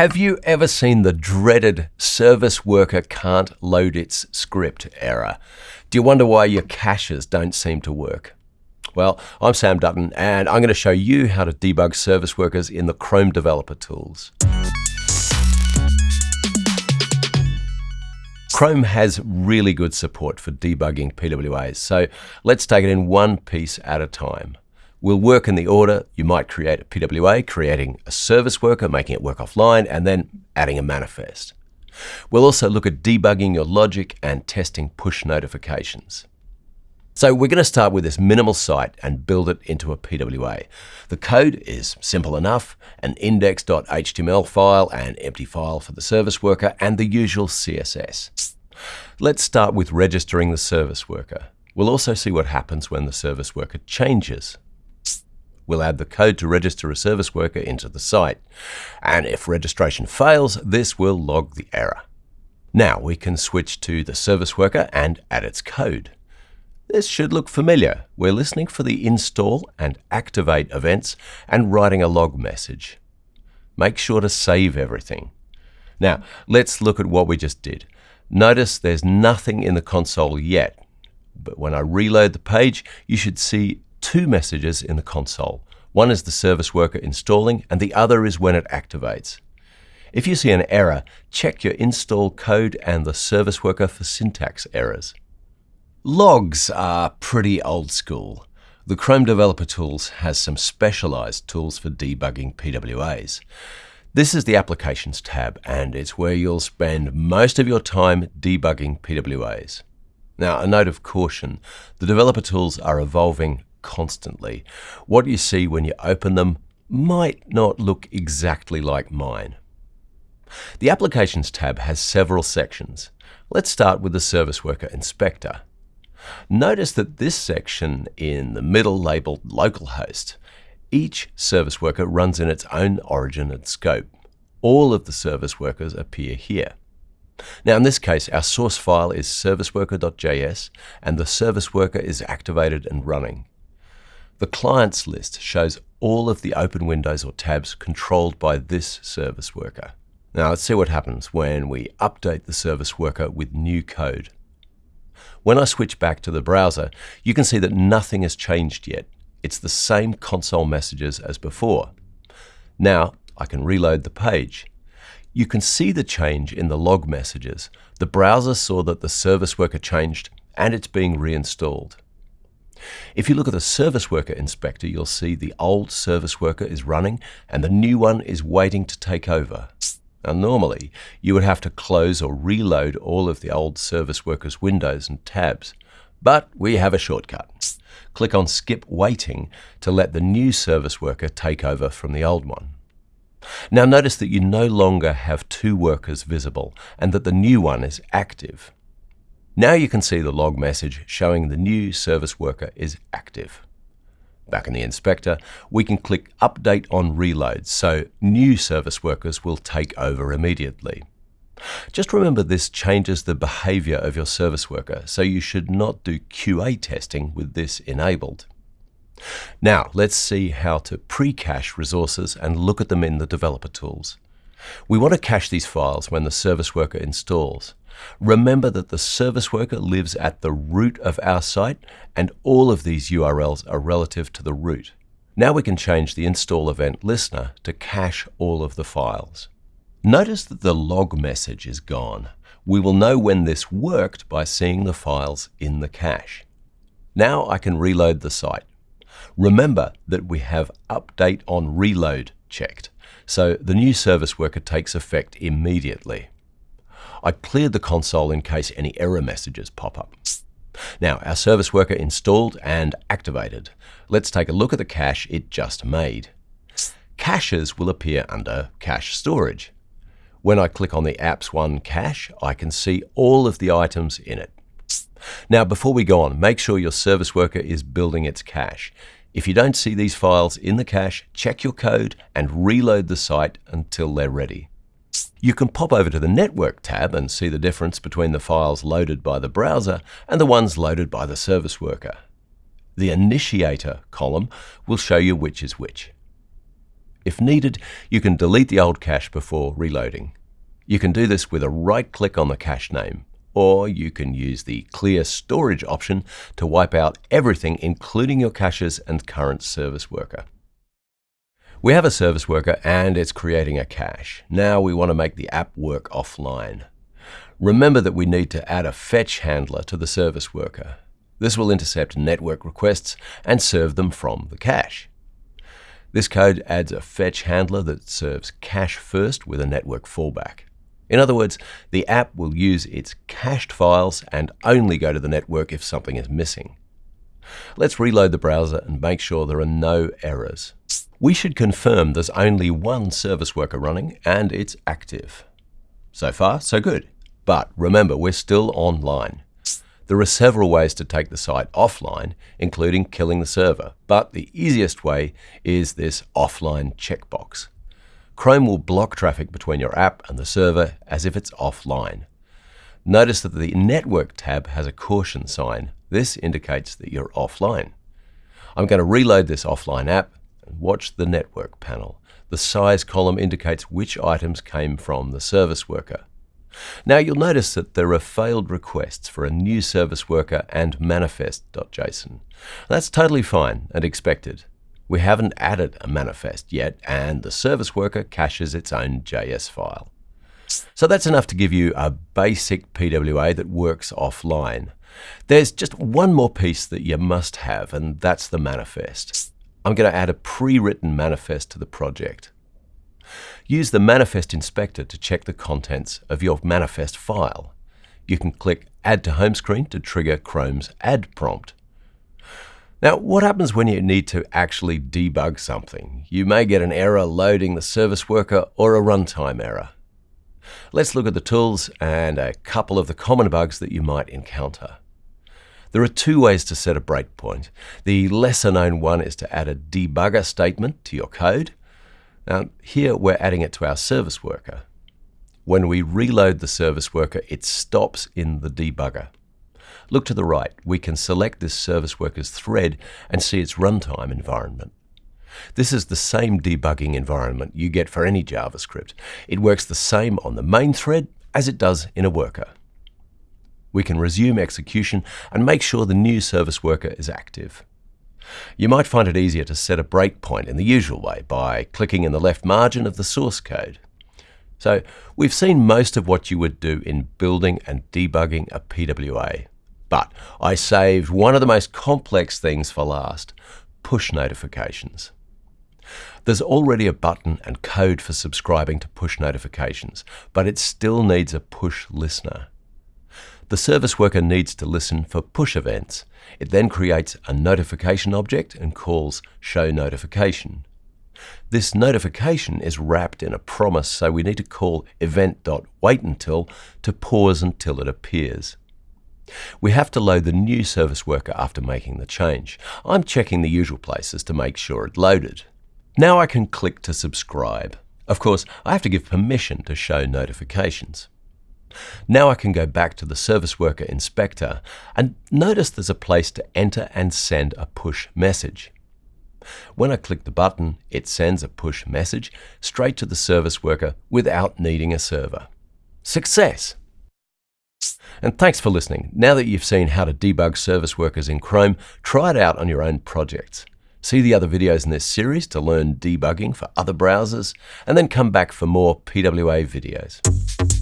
Have you ever seen the dreaded service worker can't load its script error? Do you wonder why your caches don't seem to work? Well, I'm Sam Dutton, and I'm going to show you how to debug service workers in the Chrome Developer Tools. Chrome has really good support for debugging PWAs, so let's take it in one piece at a time. We'll work in the order you might create a PWA, creating a service worker, making it work offline, and then adding a manifest. We'll also look at debugging your logic and testing push notifications. So we're going to start with this minimal site and build it into a PWA. The code is simple enough, an index.html file, an empty file for the service worker, and the usual CSS. Let's start with registering the service worker. We'll also see what happens when the service worker changes. We'll add the code to register a service worker into the site. And if registration fails, this will log the error. Now we can switch to the service worker and add its code. This should look familiar. We're listening for the install and activate events and writing a log message. Make sure to save everything. Now, let's look at what we just did. Notice there's nothing in the console yet, but when I reload the page, you should see two messages in the console. One is the service worker installing, and the other is when it activates. If you see an error, check your install code and the service worker for syntax errors. Logs are pretty old school. The Chrome Developer Tools has some specialized tools for debugging PWAs. This is the Applications tab, and it's where you'll spend most of your time debugging PWAs. Now, a note of caution, the developer tools are evolving constantly. What you see when you open them might not look exactly like mine. The Applications tab has several sections. Let's start with the Service Worker Inspector. Notice that this section in the middle labeled localhost, each service worker runs in its own origin and scope. All of the service workers appear here. Now in this case, our source file is serviceworker.js and the service worker is activated and running. The clients list shows all of the open windows or tabs controlled by this service worker. Now let's see what happens when we update the service worker with new code. When I switch back to the browser, you can see that nothing has changed yet. It's the same console messages as before. Now I can reload the page. You can see the change in the log messages. The browser saw that the service worker changed and it's being reinstalled. If you look at the service worker inspector, you'll see the old service worker is running and the new one is waiting to take over. Now, normally, you would have to close or reload all of the old service worker's windows and tabs, but we have a shortcut. Click on Skip Waiting to let the new service worker take over from the old one. Now notice that you no longer have two workers visible and that the new one is active. Now you can see the log message showing the new service worker is active. Back in the inspector, we can click Update on Reload, so new service workers will take over immediately. Just remember this changes the behavior of your service worker, so you should not do QA testing with this enabled. Now, let's see how to pre-cache resources and look at them in the developer tools. We want to cache these files when the service worker installs. Remember that the service worker lives at the root of our site and all of these URLs are relative to the root. Now we can change the install event listener to cache all of the files. Notice that the log message is gone. We will know when this worked by seeing the files in the cache. Now I can reload the site. Remember that we have update on reload checked, so the new service worker takes effect immediately. I cleared the console in case any error messages pop up. Now, our service worker installed and activated. Let's take a look at the cache it just made. Caches will appear under Cache Storage. When I click on the Apps One cache, I can see all of the items in it. Now, before we go on, make sure your service worker is building its cache. If you don't see these files in the cache, check your code and reload the site until they're ready. You can pop over to the Network tab and see the difference between the files loaded by the browser and the ones loaded by the service worker. The Initiator column will show you which is which. If needed, you can delete the old cache before reloading. You can do this with a right click on the cache name, or you can use the clear storage option to wipe out everything including your caches and current service worker. We have a service worker and it's creating a cache. Now we want to make the app work offline. Remember that we need to add a fetch handler to the service worker. This will intercept network requests and serve them from the cache. This code adds a fetch handler that serves cache first with a network fallback. In other words, the app will use its cached files and only go to the network if something is missing. Let's reload the browser and make sure there are no errors. We should confirm there's only one service worker running and it's active. So far, so good. But remember, we're still online. There are several ways to take the site offline, including killing the server, but the easiest way is this offline checkbox. Chrome will block traffic between your app and the server as if it's offline. Notice that the Network tab has a caution sign. This indicates that you're offline. I'm going to reload this offline app and watch the Network panel. The size column indicates which items came from the service worker. Now you'll notice that there are failed requests for a new service worker and manifest.json. That's totally fine and expected. We haven't added a manifest yet, and the service worker caches its own JS file. So that's enough to give you a basic PWA that works offline. There's just one more piece that you must have, and that's the manifest. I'm going to add a pre-written manifest to the project. Use the Manifest Inspector to check the contents of your manifest file. You can click Add to Home Screen to trigger Chrome's Add prompt. Now, what happens when you need to actually debug something? You may get an error loading the service worker or a runtime error. Let's look at the tools and a couple of the common bugs that you might encounter. There are two ways to set a breakpoint. The lesser known one is to add a debugger statement to your code. Now, here we're adding it to our service worker. When we reload the service worker, it stops in the debugger. Look to the right. We can select this service worker's thread and see its runtime environment. This is the same debugging environment you get for any JavaScript. It works the same on the main thread as it does in a worker. We can resume execution and make sure the new service worker is active. You might find it easier to set a breakpoint in the usual way by clicking in the left margin of the source code. So we've seen most of what you would do in building and debugging a PWA. But I saved one of the most complex things for last, push notifications. There's already a button and code for subscribing to push notifications, but it still needs a push listener. The service worker needs to listen for push events. It then creates a notification object and calls show notification. This notification is wrapped in a promise, so we need to call event.waitUntil to pause until it appears. We have to load the new service worker after making the change. I'm checking the usual places to make sure it loaded. Now I can click to subscribe. Of course, I have to give permission to show notifications. Now I can go back to the Service Worker Inspector and notice there's a place to enter and send a push message. When I click the button, it sends a push message straight to the service worker without needing a server. Success! And thanks for listening. Now that you've seen how to debug service workers in Chrome, try it out on your own projects. See the other videos in this series to learn debugging for other browsers, and then come back for more PWA videos.